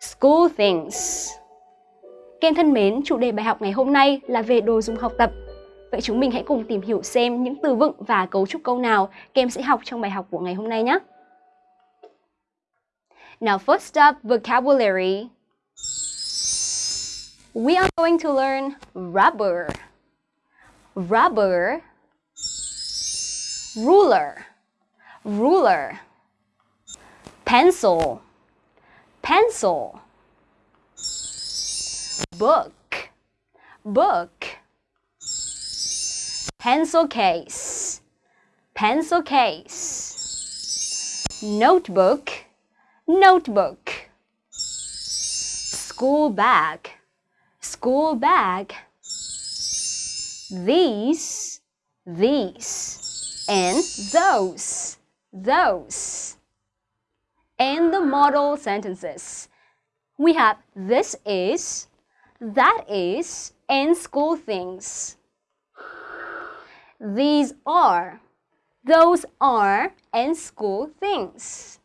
School things. Các em thân mến, chủ đề bài học ngày hôm nay là về đồ dùng học tập. Vậy chúng mình hãy cùng tìm hiểu xem những từ vựng và cấu trúc câu nào các em sẽ học trong bài học của ngày hôm nay nhé. Now first up, vocabulary. We are going to learn rubber. Rubber. Ruler. Ruler. Pencil. Pencil. Book. Book. Pencil case. Pencil case. Notebook. Notebook. School bag. School bag. These. These. And those. Those. And the model sentences. We have this is, that is, and school things. These are, those are, and school things.